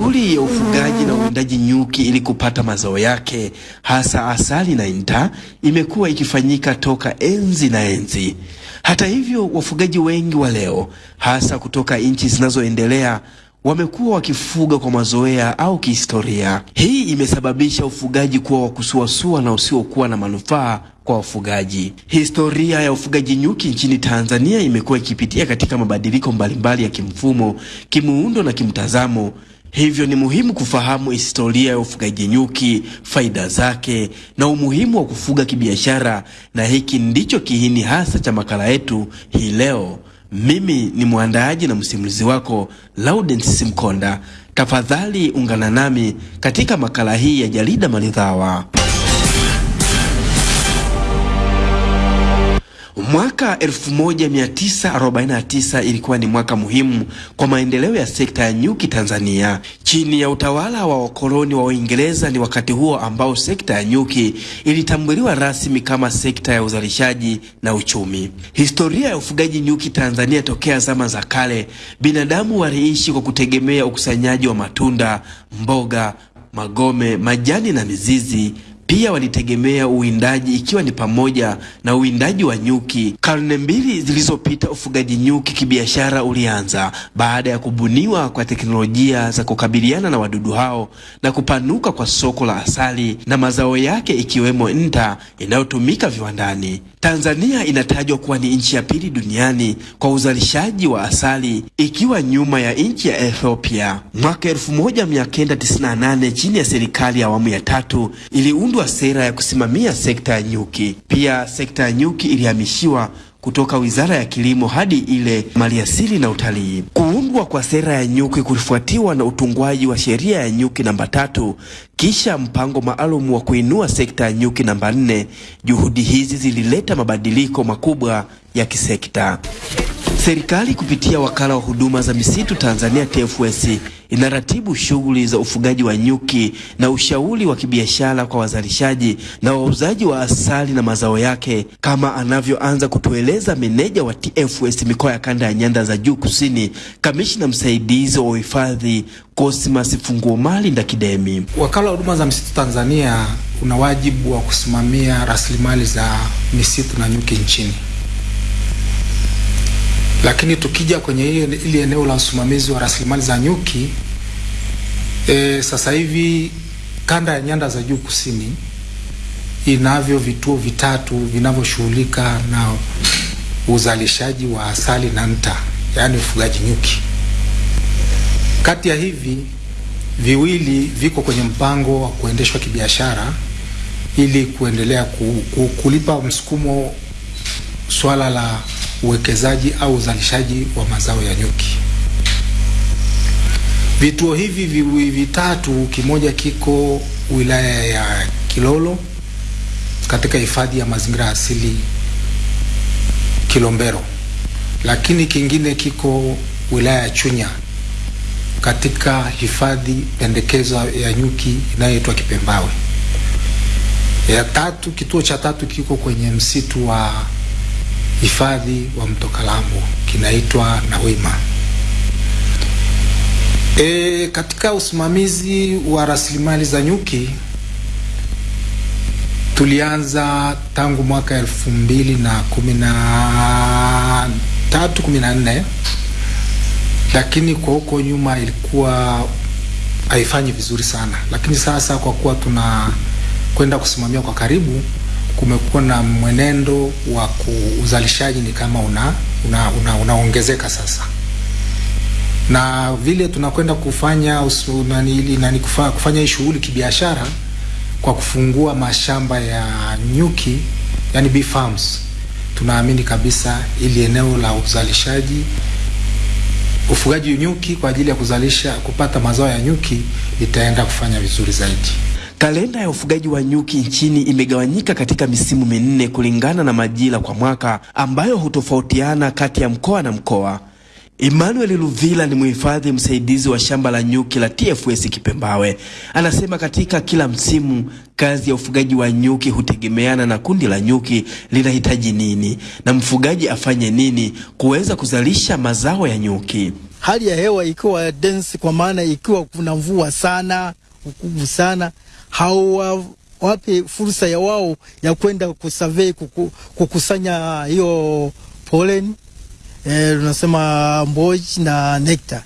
Shughuli ya ufugaji na uwindaji nyuki ili kupata mazao yake hasa asali na inta imekuwa ikifanyika toka enzi na enzi. Hata hivyo, wafugaji wengi wa leo hasa kutoka nchi zinazoendelea wamekuwa wakifuga kwa mazoea au kihistoria. Hii imesababisha ufugaji kuwa wa kusuasua na usiokuwa na manufaa kwa wafugaji. Historia ya ufugaji nyuki nchini Tanzania imekuwa ikipitia katika mabadiliko mbalimbali ya kimfumo, kimuundo na kimtazamo. Hivyo ni muhimu kufahamu historia ya ufugaji nyuki, faida zake na umuhimu wa kufuga kibiashara, na hiki ndicho kiini hasa cha makala yetu hii leo. Mimi ni mwandaaji na msimulizi wako Laudens Simkonda. Tafadhali ungana nami katika makala hii ya jarida maridhawa. Mwaka 1949 ilikuwa ni mwaka muhimu kwa maendeleo ya sekta ya nyuki Tanzania. Chini ya utawala wa wakoloni wa Uingereza, ni wakati huo ambao sekta ya nyuki ilitambuliwa rasmi kama sekta ya uzalishaji na uchumi. Historia ya ufugaji nyuki Tanzania tokea zama za kale, binadamu waliishi kwa kutegemea ukusanyaji wa matunda, mboga, magome, majani na mizizi pia walitegemea uwindaji ikiwa ni pamoja na uwindaji wa nyuki. Karne mbili zilizopita, ufugaji nyuki kibiashara ulianza baada ya kubuniwa kwa teknolojia za kukabiliana na wadudu hao na kupanuka kwa soko la asali na mazao yake ikiwemo nta inayotumika viwandani. Tanzania inatajwa kuwa ni nchi ya pili duniani kwa uzalishaji wa asali ikiwa nyuma ya nchi ya Ethiopia. Mwaka 1998 chini ya serikali ya awamu ya tatu iliundwa sera ya kusimamia sekta ya nyuki. Pia sekta ya nyuki ilihamishiwa kutoka Wizara ya Kilimo hadi ile Maliasili na Utalii. Kuundwa kwa sera ya nyuki kulifuatiwa na utungwaji wa sheria ya nyuki namba tatu, kisha mpango maalum wa kuinua sekta ya nyuki namba nne. Juhudi hizi zilileta mabadiliko makubwa ya kisekta. Serikali kupitia Wakala wa Huduma za Misitu Tanzania TFS inaratibu shughuli za ufugaji wa nyuki na ushauri wa kibiashara kwa wazalishaji na wauzaji wa asali na mazao yake, kama anavyoanza kutueleza meneja wa TFS mikoa ya kanda ya nyanda za juu kusini, kamishina msaidizi wa uhifadhi Cosmas Funguo Mali Ndakidemi. Wakala wa Huduma za Misitu Tanzania una wajibu wa kusimamia rasilimali za misitu na nyuki nchini lakini tukija kwenye hiyo ili eneo la usimamizi wa rasilimali za nyuki e, sasa hivi kanda ya nyanda za juu kusini inavyo vituo vitatu vinavyoshughulika na uzalishaji wa asali na nta, yaani ufugaji nyuki. Kati ya hivi viwili viko kwenye mpango wa kuendeshwa kibiashara ili kuendelea ku, ku, kulipa msukumo swala la uwekezaji au uzalishaji wa mazao ya nyuki. Vituo hivi viwi vitatu, kimoja kiko wilaya ya Kilolo katika hifadhi ya mazingira asili Kilombero, lakini kingine kiko wilaya ya Chunya katika hifadhi pendekezo ya nyuki inayoitwa Kipembawe. Ya tatu, kituo cha tatu kiko kwenye msitu wa hifadhi wa Mto Kalambo kinaitwa Nawima. E, katika usimamizi wa rasilimali za nyuki tulianza tangu mwaka elfu mbili na kumi na tatu kumi na nne lakini kwa huko nyuma ilikuwa haifanyi vizuri sana, lakini sasa kwa kuwa tuna kwenda kusimamia kwa karibu kumekuwa na mwenendo wa uzalishaji ni kama una unaongezeka una, una sasa, na vile tunakwenda kufanya usu, nani, nani, kufa, kufanya hii shughuli kibiashara kwa kufungua mashamba ya nyuki yani bee farms, tunaamini kabisa ili eneo la uzalishaji ufugaji nyuki kwa ajili ya kuzalisha kupata mazao ya nyuki litaenda kufanya vizuri zaidi. Kalenda ya ufugaji wa nyuki nchini imegawanyika katika misimu minne kulingana na majira kwa mwaka ambayo hutofautiana kati ya mkoa na mkoa. Emmanuel Luvila ni mhifadhi msaidizi wa shamba la nyuki la TFS Kipembawe. Anasema katika kila msimu kazi ya ufugaji wa nyuki hutegemeana na kundi la nyuki linahitaji nini na mfugaji afanye nini kuweza kuzalisha mazao ya nyuki. hali ya hewa ikiwa dense, kwa maana ikiwa kuna mvua sana ukuvu sana, hawawape fursa ya wao ya kwenda kusurvey kuku, kukusanya hiyo pollen eh, tunasema mboji na nectar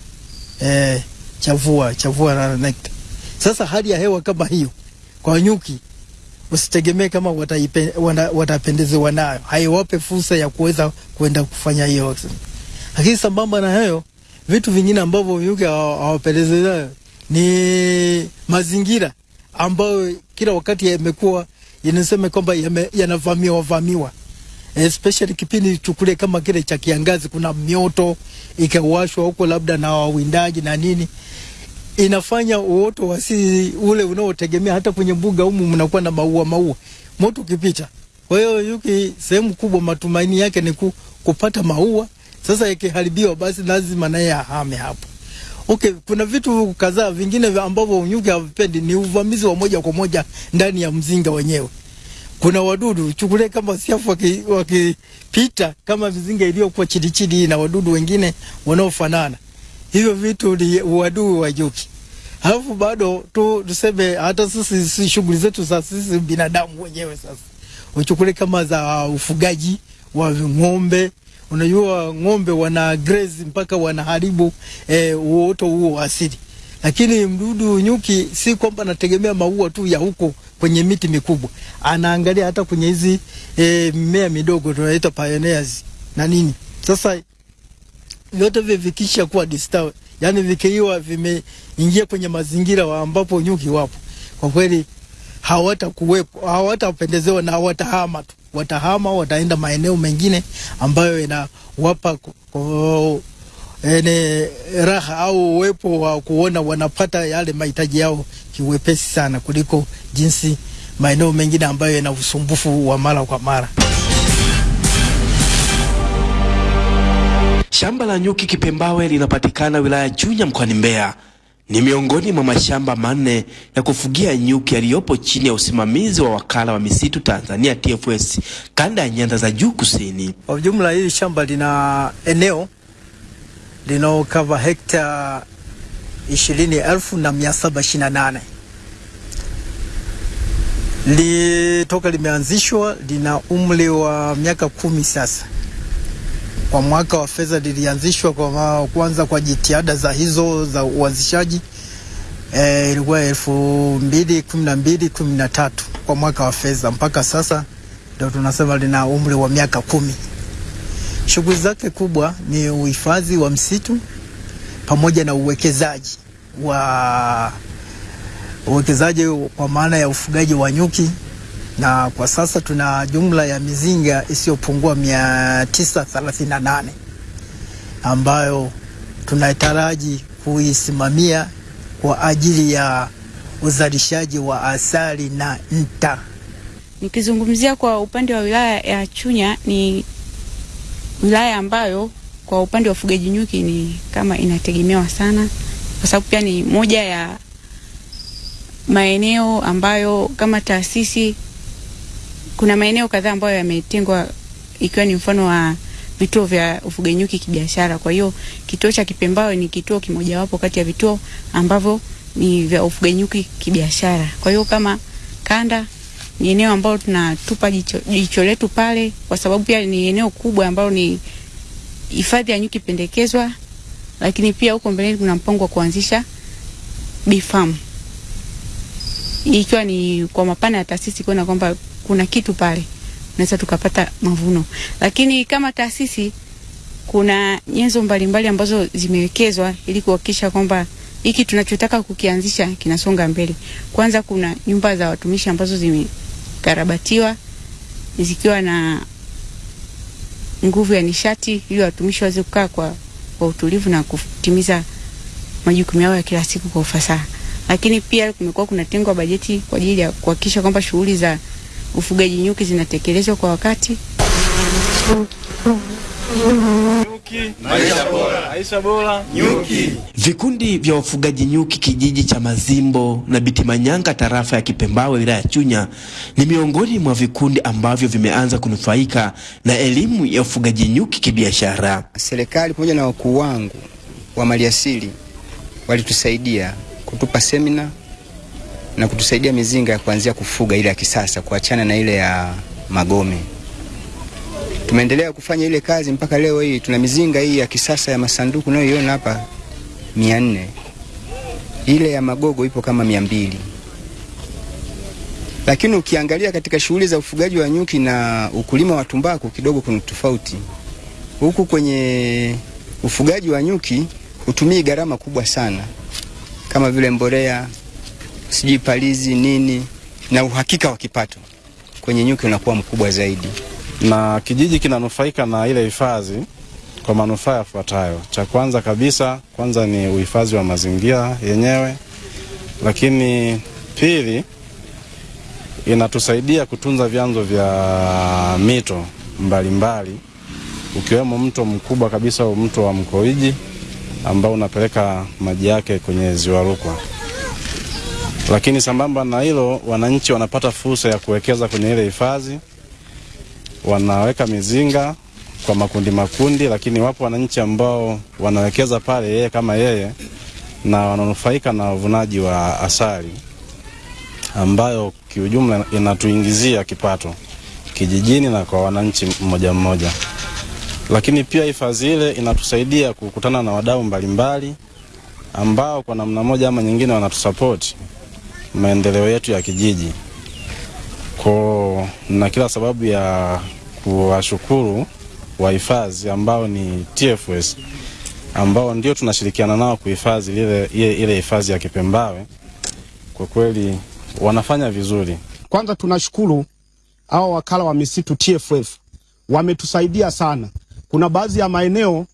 eh, chavua chavua na nectar. Sasa hali ya hewa kama hiyo kwa nyuki usitegemee kama watapendezewa nayo, haiwape fursa ya kuweza kwenda kufanya hiyo. Lakini sambamba na hayo, vitu vingine ambavyo nyuki hawapendezewi nayo ni mazingira ambayo kila wakati yamekuwa yanasema kwamba yanavamiwa vamiwa, especially kipindi chukule kama kile cha kiangazi, kuna mioto ikawashwa huko labda na wawindaji na nini inafanya uoto wa asili ule unaotegemea hata kwenye mbuga humu mnakuwa na maua maua, moto ukipita. Kwa hiyo yuki sehemu kubwa matumaini yake ni ku, kupata maua. Sasa ikiharibiwa, basi lazima naye ahame hapo. Okay, kuna vitu kadhaa vingine ambavyo nyuki havipendi ni uvamizi wa moja kwa moja ndani ya mzinga wenyewe. Kuna wadudu chukulie kama siafu wakipita waki kama mizinga iliyokuwa chini chini na wadudu wengine wanaofanana hivyo vitu ni uadui wa nyuki. Alafu bado tu tuseme hata sisi si shughuli zetu za sisi binadamu wenyewe sasa, uchukule kama za ufugaji wa ng'ombe. Unajua ng'ombe wana graze mpaka wanaharibu eh, huo asili, lakini mdudu nyuki si kwamba anategemea maua tu ya huko kwenye miti mikubwa, anaangalia hata kwenye hizi eh, mimea midogo tunaita pioneers na nini. Sasa vyote hivi vikisha kuwa disturb, yani vikiwa vimeingia kwenye mazingira wa ambapo nyuki wapo, kwa kweli hawatakuwepo, hawatapendezewa na hawatahama tu, watahama, wataenda maeneo mengine ambayo inawapa ene raha au uwepo wa kuona wanapata yale mahitaji yao kiwepesi sana kuliko jinsi maeneo mengine ambayo yana usumbufu wa mara kwa mara. Shamba la nyuki Kipembawe linapatikana wilaya Chunya mkoani Mbeya. Ni miongoni mwa mashamba manne ya kufugia nyuki yaliyopo chini ya usimamizi wa wakala wa misitu Tanzania TFS kanda ya nyanda za juu kusini. Kwa jumla, hili shamba lina eneo linaokava hekta ishirini na nane litoka limeanzishwa, lina umri wa miaka kumi sasa kwa mwaka wa fedha lilianzishwa kwa kwanza kwa jitihada za hizo za uanzishaji e, ilikuwa elfu mbili kumi na mbili kumi na tatu kwa mwaka wa fedha mpaka sasa ndio tunasema lina umri wa miaka kumi. Shughuli zake kubwa ni uhifadhi wa msitu pamoja na uwekezaji wa uwekezaji kwa maana ya ufugaji wa nyuki na kwa sasa tuna jumla ya mizinga isiyopungua mia tisa thelathini na nane ambayo tunataraji kuisimamia kwa ajili ya uzalishaji wa asali na nta. Nikizungumzia kwa upande wa wilaya ya Chunya, ni wilaya ambayo kwa upande wa ufugaji nyuki ni kama inategemewa sana, kwa sababu pia ni moja ya maeneo ambayo kama taasisi kuna maeneo kadhaa ambayo yametengwa ikiwa ni mfano wa vituo vya ufugenyuki nyuki kibiashara. Kwa hiyo kituo cha Kipembawe ni kituo kimojawapo kati ya vituo ambavyo ni vya ufugaji nyuki kibiashara. Kwa hiyo kama kanda ni eneo ambalo tunatupa jicho, jicho letu pale, kwa sababu pia ni eneo kubwa ambalo ni hifadhi ya nyuki pendekezwa, lakini pia huko mbeleni kuna mpango wa kuanzisha bee farm, ikiwa ni kwa mapana ya taasisi kuona kwamba kuna kitu pale naweza tukapata mavuno, lakini kama taasisi kuna nyenzo mbalimbali ambazo zimewekezwa ili kuhakikisha kwamba hiki tunachotaka kukianzisha kinasonga mbele. Kwanza kuna nyumba za watumishi ambazo zimekarabatiwa zikiwa na nguvu ya nishati ili watumishi waweze kukaa kwa, kwa utulivu na kutimiza majukumu yao ya kila siku kwa ufasaha. Lakini pia kumekuwa kuna kunatengwa bajeti kwa ajili ya kuhakikisha kwamba shughuli za ufugaji nyuki zinatekelezwa kwa wakati. Nyuki, maisha bora. Maisha bora. Nyuki. Vikundi vya wafugaji nyuki kijiji cha Mazimbo na Bitimanyanga tarafa ya Kipembawe wilaya ya Chunya ni miongoni mwa vikundi ambavyo vimeanza kunufaika na elimu ya ufugaji nyuki kibiashara. Serikali pamoja na wakuu wangu wa maliasili walitusaidia kutupa semina na kutusaidia mizinga ya kuanzia kufuga ile ya kisasa, kuachana na ile ya magome. Tumeendelea kufanya ile kazi mpaka leo hii. Tuna mizinga hii ya kisasa ya masanduku unayoiona hapa mia nne, ile ya magogo ipo kama mia mbili. Lakini ukiangalia katika shughuli za ufugaji wa nyuki na ukulima wa tumbaku kidogo kuna tofauti. Huku kwenye ufugaji wa nyuki hutumii gharama kubwa sana kama vile mbolea, sijui palizi nini, na uhakika wa kipato kwenye nyuki unakuwa mkubwa zaidi. na kijiji kinanufaika na ile hifadhi kwa manufaa yafuatayo. Cha kwanza kabisa, kwanza ni uhifadhi wa mazingira yenyewe, lakini pili, inatusaidia kutunza vyanzo vya mito mbalimbali mbali, ukiwemo mto mkubwa kabisa mto wa Mkoiji ambao unapeleka maji yake kwenye ziwa Rukwa. Lakini sambamba na hilo, wananchi wanapata fursa ya kuwekeza kwenye ile hifadhi wanaweka mizinga kwa makundi makundi, lakini wapo wananchi ambao wanawekeza pale yeye kama yeye na wananufaika na uvunaji wa asali ambayo kiujumla inatuingizia kipato kijijini na kwa wananchi mmoja mmoja. Lakini pia hifadhi ile inatusaidia kukutana na wadau mbalimbali ambao kwa namna moja ama nyingine wanatusapoti maendeleo yetu ya kijiji ko na kila sababu ya kuwashukuru wahifadhi ambao ni TFS ambao ndio tunashirikiana nao kuhifadhi ile hifadhi ya Kipembawe. Kwa kweli wanafanya vizuri. Kwanza tunashukuru hao wakala wa misitu TFF wametusaidia sana. Kuna baadhi ya maeneo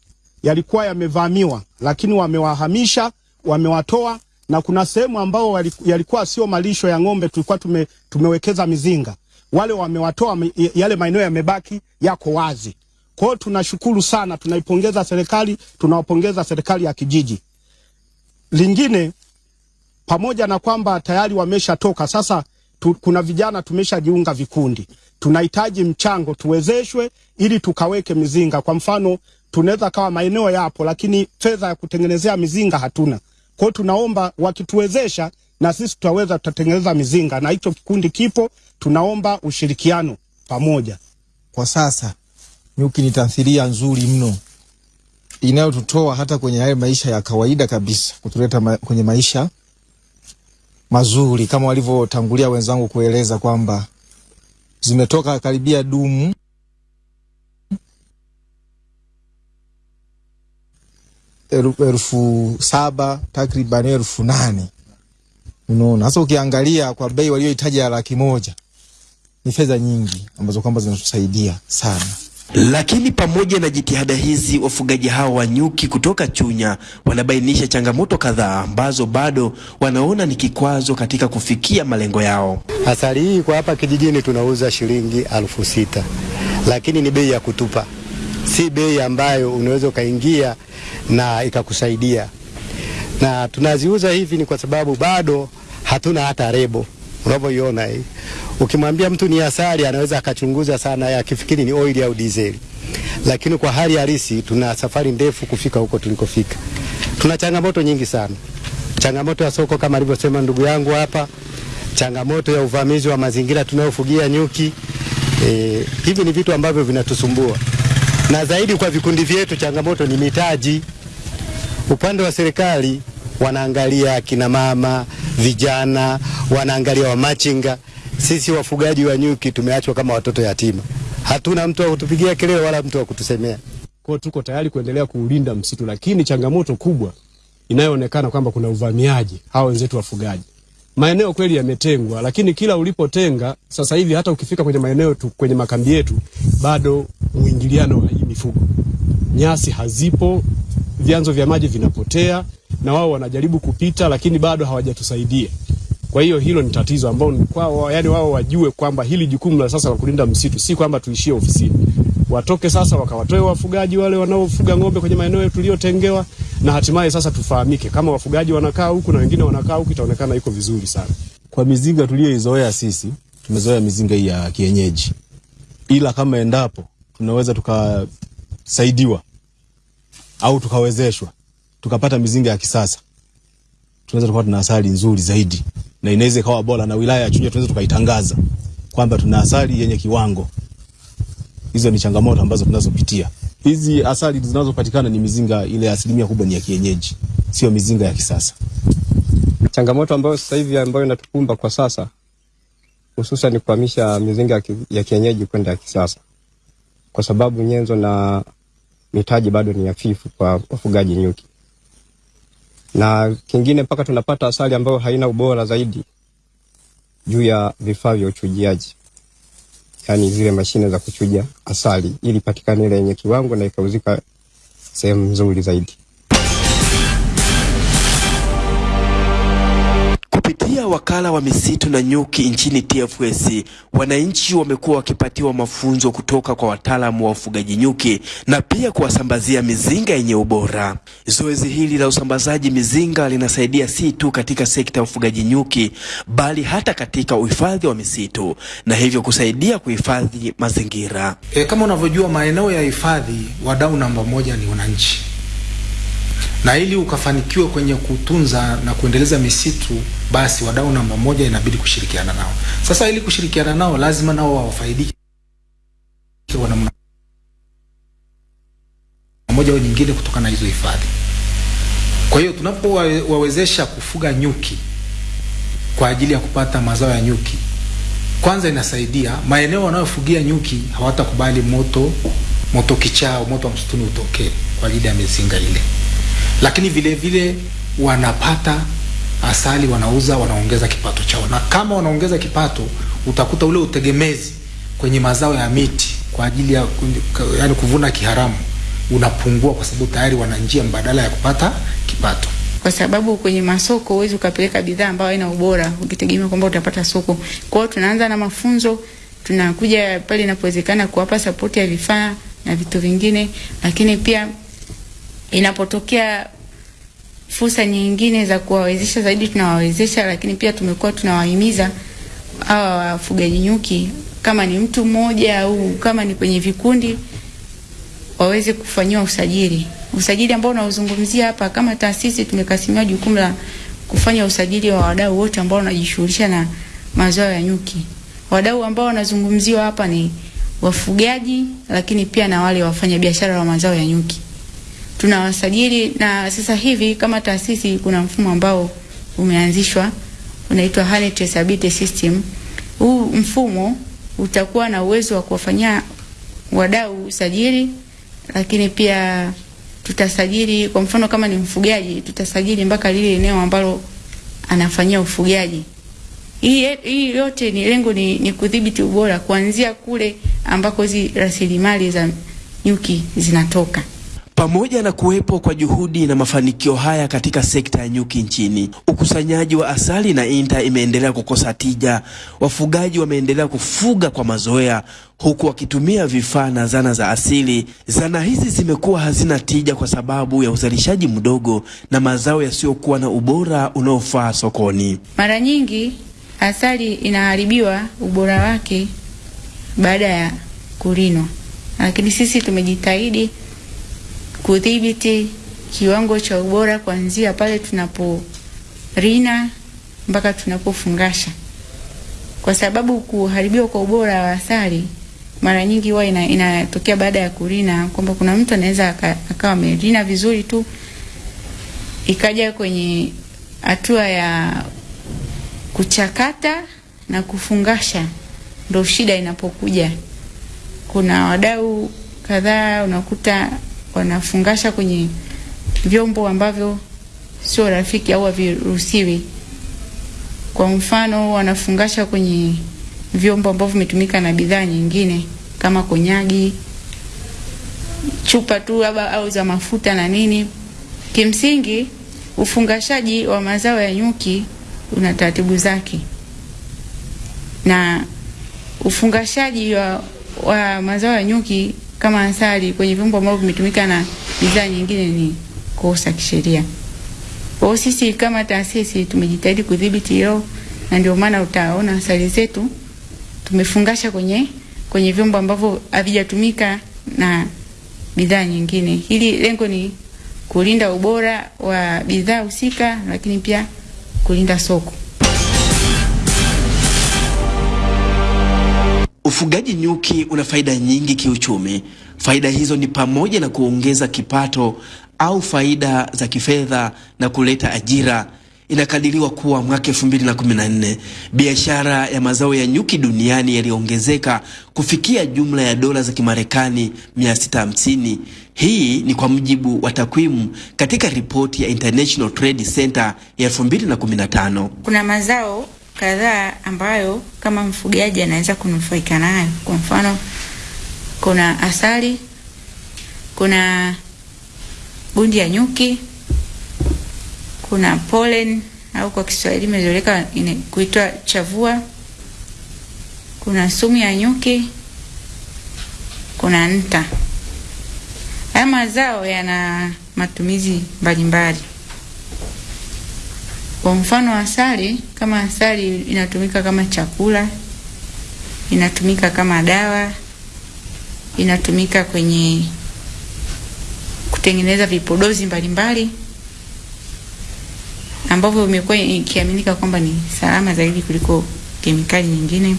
yalikuwa yamevamiwa, lakini wamewahamisha, wamewatoa na kuna sehemu ambao yalikuwa sio malisho ya ng'ombe, tulikuwa tume, tumewekeza mizinga, wale wamewatoa, yale maeneo yamebaki yako wazi. Kwa hiyo tunashukuru sana, tunaipongeza serikali, tunawapongeza serikali ya kijiji. Lingine, pamoja na kwamba tayari wameshatoka sasa tu, kuna vijana tumeshajiunga vikundi, tunahitaji mchango tuwezeshwe ili tukaweke mizinga. Kwa mfano, tunaweza kawa maeneo yapo, lakini fedha ya kutengenezea mizinga hatuna. Kwa hiyo tunaomba wakituwezesha, na sisi tutaweza, tutatengeneza mizinga, na hicho kikundi kipo. Tunaomba ushirikiano pamoja. Kwa sasa nyuki ni tamthilia nzuri mno inayotutoa hata kwenye haya maisha ya kawaida kabisa, kutuleta ma kwenye maisha mazuri, kama walivyotangulia wenzangu kueleza kwamba zimetoka karibia dumu elfu, elfu saba takriban elfu nane unaona. Sasa ukiangalia kwa bei waliohitaji ya laki moja ni fedha nyingi ambazo kwamba zinatusaidia sana. Lakini pamoja na jitihada hizi, wafugaji hao wa nyuki kutoka Chunya wanabainisha changamoto kadhaa ambazo bado wanaona ni kikwazo katika kufikia malengo yao. Asali hii kwa hapa kijijini tunauza shilingi alfu sita, lakini ni bei ya kutupa, si bei ambayo unaweza ukaingia na ikakusaidia. Na tunaziuza hivi ni kwa sababu bado hatuna hata rebo unavyoiona hii. Ukimwambia mtu ni asali, anaweza akachunguza sana, akifikiri ni oili au dizeli, lakini kwa hali halisi tuna safari ndefu kufika huko tulikofika. Tuna changamoto nyingi sana, changamoto ya soko kama alivyosema ndugu yangu hapa, changamoto ya uvamizi wa mazingira tunayofugia nyuki. E, hivi ni vitu ambavyo vinatusumbua, na zaidi kwa vikundi vyetu, changamoto ni mitaji. Upande wa serikali wanaangalia kina mama, vijana, wanaangalia wamachinga. Sisi wafugaji wa nyuki tumeachwa kama watoto yatima, hatuna mtu wa kutupigia kelele wala mtu wa kutusemea. Kwa tuko tayari kuendelea kuulinda msitu, lakini changamoto kubwa inayoonekana kwamba kuna uvamiaji hawa wenzetu wafugaji. Maeneo kweli yametengwa, lakini kila ulipotenga sasa hivi, hata ukifika kwenye maeneo tu, kwenye makambi yetu bado mwingiliano wa mifugo, nyasi hazipo, vyanzo vya maji vinapotea, na wao wanajaribu kupita, lakini bado hawajatusaidia. Kwa hiyo hilo ni tatizo ambao kwao, yani wao wajue kwamba hili jukumu la sasa la kulinda msitu si kwamba tuishie ofisini, watoke sasa wakawatoe wafugaji wale wanaofuga ng'ombe kwenye maeneo tuliyotengewa, na hatimaye sasa tufahamike kama wafugaji wanakaa huku na wengine wanakaa huku, itaonekana iko vizuri sana. Kwa mizinga tuliyoizoea sisi, tumezoea mizinga hii ya kienyeji, ila kama endapo tunaweza tukasaidiwa au tukawezeshwa, tukapata mizinga ya kisasa, tunaweza tukawa tuna asali nzuri zaidi na inaweza ikawa bora, na wilaya ya Chunya tunaweza tukaitangaza kwamba tuna asali yenye kiwango. Hizo ni changamoto ambazo tunazopitia. Hizi asali zinazopatikana ni mizinga ile, asilimia kubwa ni ya kienyeji, sio mizinga ya kisasa. Changamoto ambayo sasa hivi ambayo inatukumba kwa sasa hususan ni kuhamisha mizinga ya ya kienyeji kwenda ya kisasa, kwa sababu nyenzo na mitaji bado ni hafifu kwa wafugaji nyuki, na kingine mpaka tunapata asali ambayo haina ubora zaidi juu ya vifaa vya uchujiaji, yaani zile mashine za kuchuja asali ili patikane ile yenye kiwango na ikauzika sehemu nzuri zaidi. Wakala wa misitu na nyuki nchini TFS, wananchi wamekuwa wakipatiwa mafunzo kutoka kwa wataalamu wa ufugaji nyuki na pia kuwasambazia mizinga yenye ubora. Zoezi hili la usambazaji mizinga linasaidia si tu katika sekta ya ufugaji nyuki, bali hata katika uhifadhi wa misitu na hivyo kusaidia kuhifadhi mazingira. E, kama unavyojua maeneo ya hifadhi, wadau namba moja ni wananchi, na ili ukafanikiwe kwenye kutunza na kuendeleza misitu, basi wadau namba moja inabidi kushirikiana nao. Sasa ili kushirikiana nao, lazima nao wafaidike kwa namna moja au nyingine kutokana na hizo hifadhi. Kwa hiyo tunapowawezesha kufuga nyuki kwa ajili ya kupata mazao ya nyuki, kwanza inasaidia maeneo wanayofugia nyuki hawatakubali moto moto kichaa moto wa msituni utokee kwa ajili ya mizinga ile, lakini vile vile wanapata asali, wanauza, wanaongeza kipato chao, na kama wanaongeza kipato, utakuta ule utegemezi kwenye mazao ya miti kwa ajili ya yani kuvuna kiharamu unapungua, kwa sababu tayari wana njia mbadala ya kupata kipato. kwa sababu kwenye masoko huwezi ukapeleka bidhaa ambayo haina ubora ukitegemea kwamba utapata soko. Kwa hiyo tunaanza na mafunzo, tunakuja pale inapowezekana kuwapa sapoti ya vifaa na vitu vingine, lakini pia inapotokea fursa nyingine za kuwawezesha zaidi tunawawezesha, lakini pia tumekuwa tunawahimiza hawa wafugaji nyuki, kama ni mtu mmoja au kama ni kwenye vikundi waweze kufanyiwa usajili. Usajili ambao unaozungumzia hapa, kama taasisi tumekasimiwa jukumu la kufanya usajili wa wadau wote ambao wanajishughulisha na mazao ya nyuki. Wadau ambao wanazungumziwa hapa ni wafugaji, lakini pia na wale wafanya biashara wa mazao ya nyuki. Tunawasajili na sasa hivi kama taasisi kuna mfumo ambao umeanzishwa unaitwa Hali Traceability System. Huu mfumo utakuwa na uwezo wa kuwafanyia wadau usajili, lakini pia tutasajili, kwa mfano kama ni mfugaji, tutasajili mpaka lile eneo ambalo anafanyia ufugaji. Hii, hii yote ni lengo ni, ni kudhibiti ubora kuanzia kule ambako hizi rasilimali za nyuki zinatoka. Pamoja na kuwepo kwa juhudi na mafanikio haya katika sekta ya nyuki nchini, ukusanyaji wa asali na inta imeendelea kukosa tija. Wafugaji wameendelea kufuga kwa mazoea, huku wakitumia vifaa na zana za asili. Zana hizi zimekuwa hazina tija kwa sababu ya uzalishaji mdogo na mazao yasiyokuwa na ubora unaofaa sokoni. Mara nyingi asali inaharibiwa ubora wake baada ya kulinwa, lakini sisi tumejitahidi kudhibiti kiwango cha ubora kuanzia pale tunaporina mpaka tunapofungasha, kwa sababu kuharibiwa kwa ubora wa asali mara nyingi huwa ina, inatokea baada ya kurina, kwamba kuna mtu anaweza akawa amerina vizuri tu, ikaja kwenye hatua ya kuchakata na kufungasha, ndo shida inapokuja. Kuna wadau kadhaa unakuta wanafungasha kwenye vyombo ambavyo sio rafiki au haviruhusiwi. Kwa mfano, wanafungasha kwenye vyombo ambavyo vimetumika na bidhaa nyingine kama konyagi, chupa tu labda au za mafuta na nini. Kimsingi, ufungashaji wa mazao ya nyuki una taratibu zake, na ufungashaji wa, wa mazao ya nyuki kama asali kwenye vyombo ambavyo vimetumika na bidhaa nyingine ni kosa kisheria. Kwa hiyo sisi kama taasisi tumejitahidi kudhibiti hilo, na ndio maana utaona asali zetu tumefungasha kwenye kwenye vyombo ambavyo havijatumika na bidhaa nyingine. Hili lengo ni kulinda ubora wa bidhaa husika, lakini pia kulinda soko. Ufugaji nyuki una faida nyingi kiuchumi. Faida hizo ni pamoja na kuongeza kipato au faida za kifedha na kuleta ajira. Inakadiriwa kuwa mwaka 2014 biashara ya mazao ya nyuki duniani yaliongezeka kufikia jumla ya dola za Kimarekani 650. Hii ni kwa mujibu wa takwimu katika ripoti ya International Trade Center ya 2015. Kuna mazao kadhaa ambayo kama mfugaji anaweza kunufaika nayo. Kwa mfano, kuna asali, kuna gundi ya nyuki, kuna pollen au kwa Kiswahili imezoeleka kuitwa chavua, kuna sumu ya nyuki, kuna nta. Haya mazao yana matumizi mbalimbali. Kwa mfano asali, kama asali inatumika kama chakula, inatumika kama dawa, inatumika kwenye kutengeneza vipodozi mbalimbali ambavyo imekuwa ikiaminika kwamba ni salama zaidi kuliko kemikali nyingine.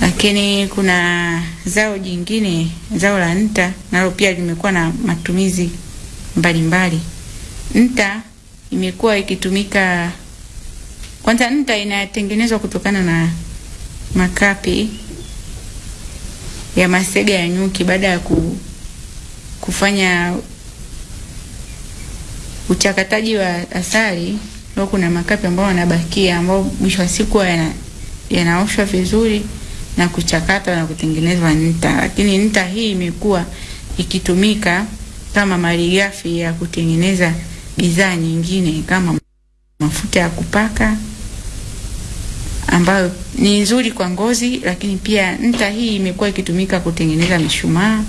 Lakini kuna zao jingine, zao la nta, nalo pia limekuwa na matumizi mbalimbali. mbali. Nta imekuwa ikitumika kwanza, nta inatengenezwa kutokana na makapi ya masega ya nyuki baada ya ku, kufanya uchakataji wa asali. Ndio kuna makapi ambayo yanabakia ambayo mwisho wa siku yana yanaoshwa vizuri na kuchakatwa na kutengenezwa nta, lakini nta hii imekuwa ikitumika kama malighafi ya kutengeneza bidhaa nyingine kama mafuta ya kupaka ambayo ni nzuri kwa ngozi, lakini pia nta hii imekuwa ikitumika kutengeneza mishumaa,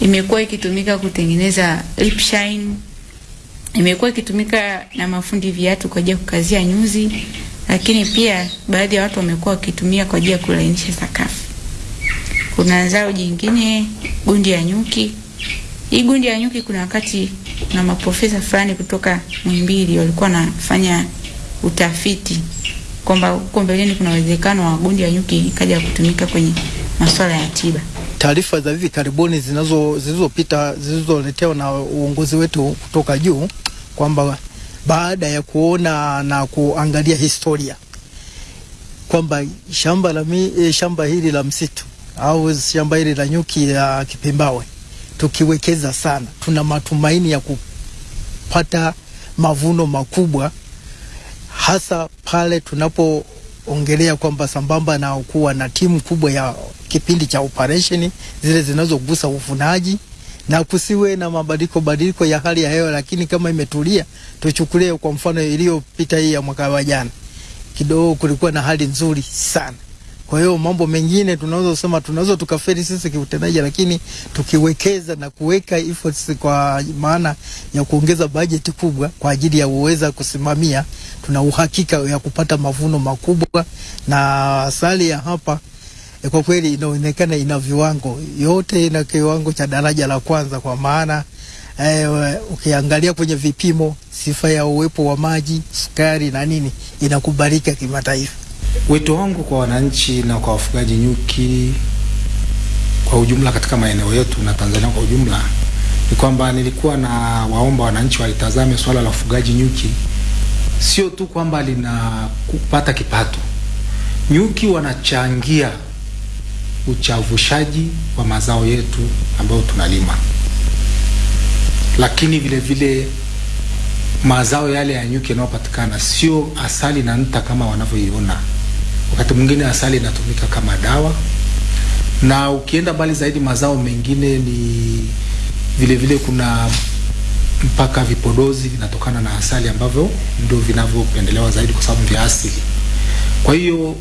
imekuwa ikitumika kutengeneza lip shine, imekuwa ikitumika na mafundi viatu kwa ajili ya kukazia nyuzi, lakini pia baadhi ya watu wamekuwa wakitumia kwa ajili ya kulainisha sakafu. Kuna zao jingine gundi ya nyuki. Hii gundi ya nyuki, kuna wakati na maprofesa fulani kutoka Muhimbili walikuwa wanafanya utafiti kwamba huko mbeleni kuna uwezekano wa gundi ya nyuki ikaja kutumika kwenye masuala ya tiba. Taarifa za hivi karibuni zinazo zilizopita zilizoletewa na uongozi wetu kutoka juu kwamba baada ya kuona na kuangalia historia kwamba shamba la mi, eh, shamba hili la msitu au shamba hili la nyuki ya Kipembawe tukiwekeza sana, tuna matumaini ya kupata mavuno makubwa, hasa pale tunapoongelea kwamba sambamba na kuwa na timu kubwa ya kipindi cha operesheni zile zinazogusa uvunaji na kusiwe na mabadiliko badiliko ya hali ya hewa, lakini kama imetulia, tuchukulie kwa mfano iliyopita hii ya mwaka wa jana, kidogo kulikuwa na hali nzuri sana. Kwa hiyo mambo mengine tunaweza kusema tunaweza tukafeli sisi kiutendaji, lakini tukiwekeza na kuweka efforts kwa maana ya kuongeza bajeti kubwa kwa ajili ya uweza kusimamia, tuna uhakika ya kupata mavuno makubwa, na asali ya hapa eh, kwa kweli inaonekana ina viwango yote, ina kiwango cha daraja la kwanza, kwa maana eh, ukiangalia kwenye vipimo, sifa ya uwepo wa maji, sukari na nini inakubalika kimataifa. Wito wangu kwa wananchi na kwa wafugaji nyuki kwa ujumla katika maeneo yetu na Tanzania kwa ujumla ni kwamba nilikuwa na waomba wananchi walitazame swala la ufugaji nyuki sio tu kwamba lina kupata kipato. Nyuki wanachangia uchavushaji wa mazao yetu ambayo tunalima, lakini vile vile mazao yale ya nyuki yanayopatikana sio asali na nta kama wanavyoiona. Wakati mwingine asali inatumika kama dawa, na ukienda mbali zaidi, mazao mengine ni vile vile, kuna mpaka vipodozi vinatokana na asali ambavyo ndio vinavyopendelewa zaidi kwa sababu vya asili. Kwa hiyo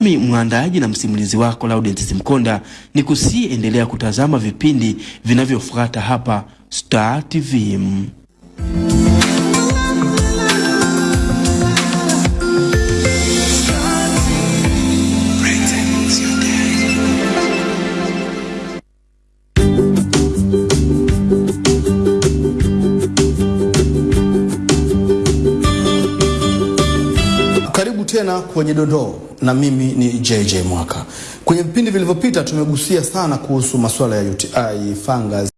Mi mwandaaji na msimulizi wako Laudent Simkonda ni kusiendelea kutazama vipindi vinavyofuata hapa Star TV. Kwenye dondoo, na mimi ni JJ Mwaka. Kwenye vipindi vilivyopita tumegusia sana kuhusu masuala ya UTI, fungus